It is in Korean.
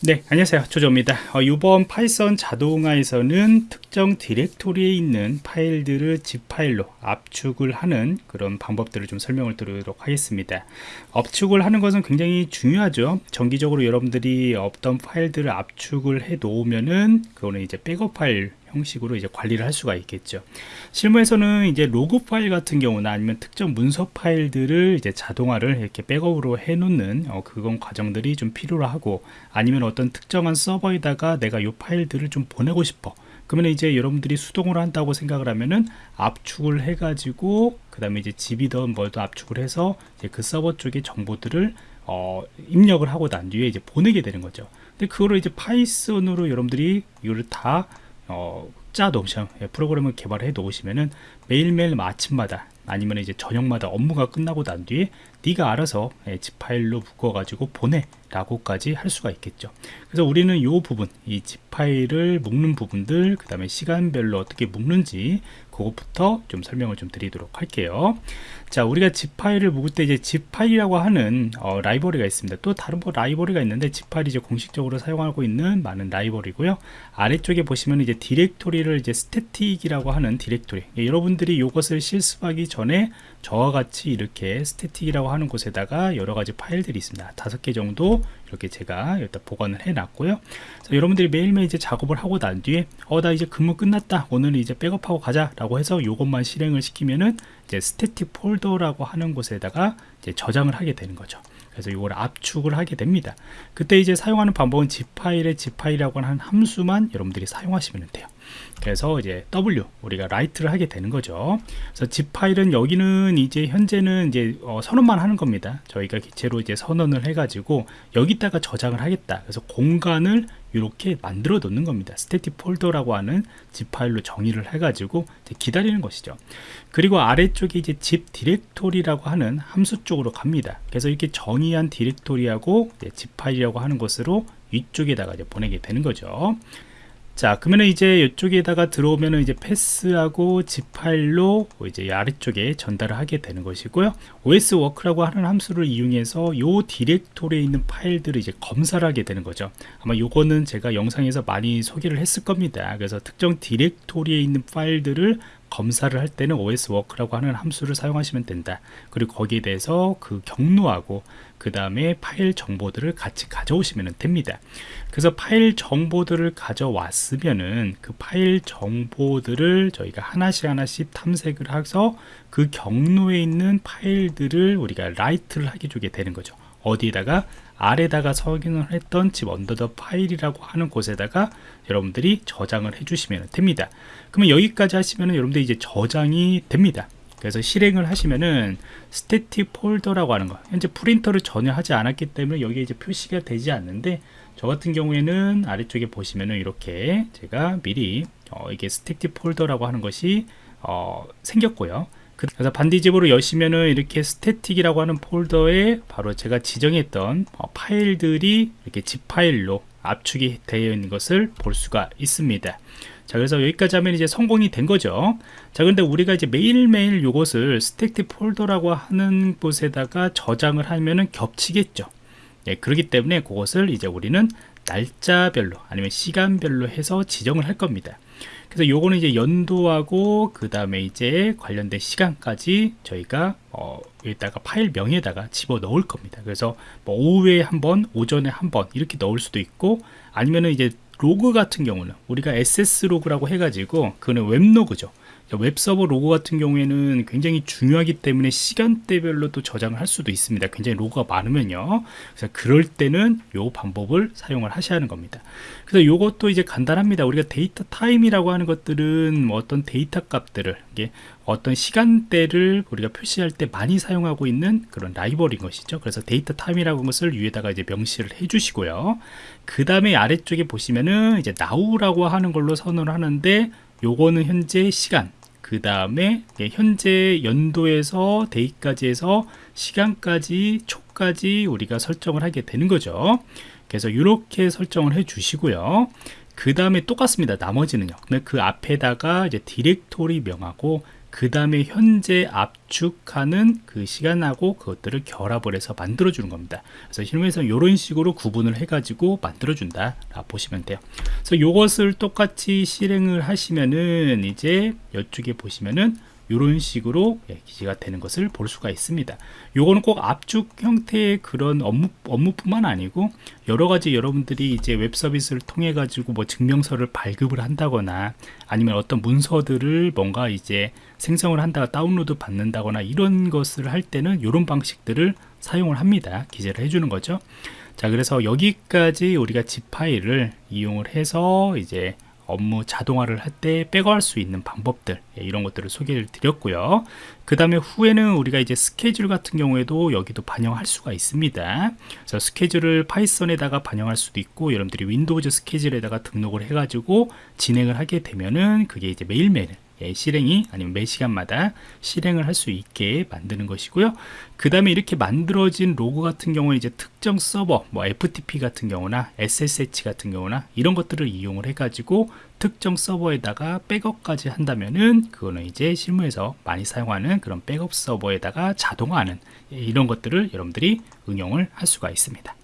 네 안녕하세요. 조조입니다. 어, 이번 Python 자동화에서는 특정 디렉토리에 있는 파일들을 zip 파일로 압축을 하는 그런 방법들을 좀 설명을 드리도록 하겠습니다. 압축을 하는 것은 굉장히 중요하죠. 정기적으로 여러분들이 어떤 파일들을 압축을 해 놓으면은 그거는 이제 백업 파일 형식으로 이제 관리를 할 수가 있겠죠. 실무에서는 이제 로그 파일 같은 경우나 아니면 특정 문서 파일들을 이제 자동화를 이렇게 백업으로 해 놓는 어, 그건 과정들이 좀 필요로 하고 아니면 어떤 특정한 서버에다가 내가 이 파일들을 좀 보내고 싶어. 그러면 이제 여러분들이 수동으로 한다고 생각을 하면은 압축을 해 가지고 그 다음에 이제 zip이든 뭐든 압축을 해서 이제 그 서버 쪽의 정보들을 어, 입력을 하고 난 뒤에 이제 보내게 되는 거죠. 근데 그거를 이제 Python으로 여러분들이 이거를 다 어, 짜 놓으시면 예, 프로그램을 개발해 놓으시면은 매일매일 아침마다 아니면 이제 저녁마다 업무가 끝나고 난 뒤에 네가 알아서 예, zip 파일로 묶어 가지고 보내 라고까지 할 수가 있겠죠. 그래서 우리는 이 부분 이 zip 파일을 묶는 부분들 그 다음에 시간별로 어떻게 묶는지 그것부터 좀 설명을 좀 드리도록 할게요. 자 우리가 zip 파일을 묶을 때 이제 zip 파일이라고 하는 어, 라이브러리가 있습니다. 또 다른 뭐 라이브러리가 있는데 zip 파일이 이제 공식적으로 사용하고 있는 많은 라이브러리고요. 아래쪽에 보시면 이제 디렉토리를 이제 static이라고 하는 디렉토리. 예, 여러분들이 이것을 실습하기 전에 저와 같이 이렇게 static이라고 하는 곳에다가 여러 가지 파일들이 있습니다. 다섯 개 정도 이렇게 제가 여기다 보관을 해 놨고요. 여러분들이 매일매일 이제 작업을 하고 난 뒤에 어 나 이제 근무 끝났다. 오늘 이제 백업하고 가자 라고 해서 이것만 실행을 시키면은 이제 static 폴더라고 하는 곳에다가 이제 저장을 하게 되는 거죠. 그래서 이걸 압축을 하게 됩니다. 그때 이제 사용하는 방법은 zip 파일의 zip 파일이라고 하는 함수만 여러분들이 사용하시면 돼요 그래서 이제 W 우리가 write를 하게 되는 거죠. 그래서 zip 파일은 여기는 이제 현재는 이제 어, 선언만 하는 겁니다. 저희가 객체로 이제 선언을 해가지고 여기다가 저장을 하겠다. 그래서 공간을 이렇게 만들어 놓는 겁니다. static 폴더라고 하는 zip 파일로 정의를 해가지고 기다리는 것이죠. 그리고 아래쪽에 이제 zip 디렉토리라고 하는 함수 쪽으로 갑니다. 그래서 이렇게 정의한 디렉토리하고 zip 파일이라고 하는 것으로 위쪽에다가 이제 보내게 되는 거죠. 자 그러면 이제 이쪽에다가 들어오면은 이제 패스하고 zip 파일로 이제 아래쪽에 전달을 하게 되는 것이고요. Os 워크라고 하는 함수를 이용해서 요 디렉토리에 있는 파일들을 이제 검사를 하게 되는 거죠. 아마 요거는 제가 영상에서 많이 소개를 했을 겁니다. 그래서 특정 디렉토리에 있는 파일들을 검사를 할 때는 oswork라고 하는 함수를 사용하시면 된다. 그리고 거기에 대해서 그 경로하고 그 다음에 파일 정보들을 같이 가져오시면 됩니다. 그래서 파일 정보들을 가져왔으면은 그 파일 정보들을 저희가 하나씩 하나씩 탐색을 해서 그 경로에 있는 파일들을 우리가 write를 하게 되는 거죠 어디에다가 아래다가 선언을 했던 zip underbar 파일이라고 하는 곳에다가 여러분들이 저장을 해주시면 됩니다. 그러면 여기까지 하시면 여러분들이 이제 저장이 됩니다. 그래서 실행을 하시면은 static 폴더라고 하는 거 현재 print를 전혀 하지 않았기 때문에 여기에 이제 표시가 되지 않는데 저 같은 경우에는 아래쪽에 보시면은 이렇게 제가 미리 어, 이게 static 폴더라고 하는 것이 어, 생겼고요 그래서 반디집으로 여시면은 이렇게 static이라고 하는 폴더에 바로 제가 지정했던 어, 파일들이 이렇게 zip 파일로 압축이 되어 있는 것을 볼 수가 있습니다. 자 그래서 여기까지 하면 이제 성공이 된 거죠. 자 근데 우리가 이제 매일매일 이것을 static 폴더라고 하는 곳에다가 저장을 하면은 겹치겠죠. 예, 그렇기 때문에 그것을 이제 우리는 날짜별로 아니면 시간별로 해서 지정을 할 겁니다 그래서 요거는 이제 연도하고 그 다음에 이제 관련된 시간까지 저희가 어, 여기다가 파일 명에다가 집어 넣을 겁니다. 그래서 뭐 오후에 한번 오전에 한 번 이렇게 넣을 수도 있고 아니면은 이제 로그 같은 경우는 우리가 access 로그라고 해가지고 그거는 웹 로그죠. 웹 서버 로그 같은 경우에는 굉장히 중요하기 때문에 시간대별로 또 저장을 할 수도 있습니다. 굉장히 로그가 많으면요. 그래서 그럴 때는 요 방법을 사용을 하셔야 하는 겁니다. 그래서 요것도 이제 간단합니다. 우리가 datetime이라고 하는 것들은 뭐 어떤 데이터 값들을 이게 어떤 시간대를 우리가 표시할 때 많이 사용하고 있는 그런 라이브러리인 것이죠. 그래서 datetime이라고 하는 것을 위에다가 이제 명시를 해 주시고요. 그 다음에 아래쪽에 보시면은 이제 now라고 하는 걸로 선언을 하는데 요거는 현재 시간 그 다음에 현재 연도에서 데이까지 해서 시간까지 초까지 우리가 설정을 하게 되는 거죠. 그래서 이렇게 설정을 해 주시고요. 그 다음에 똑같습니다. 나머지는요. 그 앞에다가 이제 디렉토리 명하고 그 다음에 현재 압축하는 그 시간하고 그것들을 결합을 해서 만들어 주는 겁니다. 그래서 실무에서는 이런 식으로 구분을 해 가지고 만들어 준다 보시면 돼요. 그래서 이것을 똑같이 실행을 하시면은 이제 이쪽에 보시면은 이런 식으로 예, 기재가 되는 것을 볼 수가 있습니다. 요거는 꼭 압축 형태의 그런 업무, 업무뿐만 아니고 여러 가지 여러분들이 이제 웹 서비스를 통해 가지고 뭐 증명서를 발급을 한다거나 아니면 어떤 문서들을 뭔가 이제 생성을 한다거나 다운로드 받는다거나 이런 것을 할 때는 이런 방식들을 사용을 합니다. 기재를 해주는 거죠. 자, 그래서 여기까지 우리가 zip 파일을 이용을 해서 이제 업무 자동화를 할때 백업할 수 있는 방법들 예, 이런 것들을 소개를 드렸고요. 그 다음에 후에는 우리가 이제 스케줄 같은 경우에도 여기도 반영할 수가 있습니다. 그래서 스케줄을 파이썬에다가 반영할 수도 있고 여러분들이 윈도우즈 스케줄에다가 등록을 해 가지고 진행을 하게 되면은 그게 이제 매일매일 예, 실행이 아니면 매 시간마다 실행을 할 수 있게 만드는 것이고요. 그 다음에 이렇게 만들어진 로고 같은 경우는 이제 특정 서버, 뭐 FTP 같은 경우나 SSH 같은 경우나 이런 것들을 이용을 해 가지고 특정 서버에다가 백업까지 한다면은 그거는 이제 실무에서 많이 사용하는 그런 백업 서버에다가 자동화하는 예, 이런 것들을 여러분들이 응용을 할 수가 있습니다.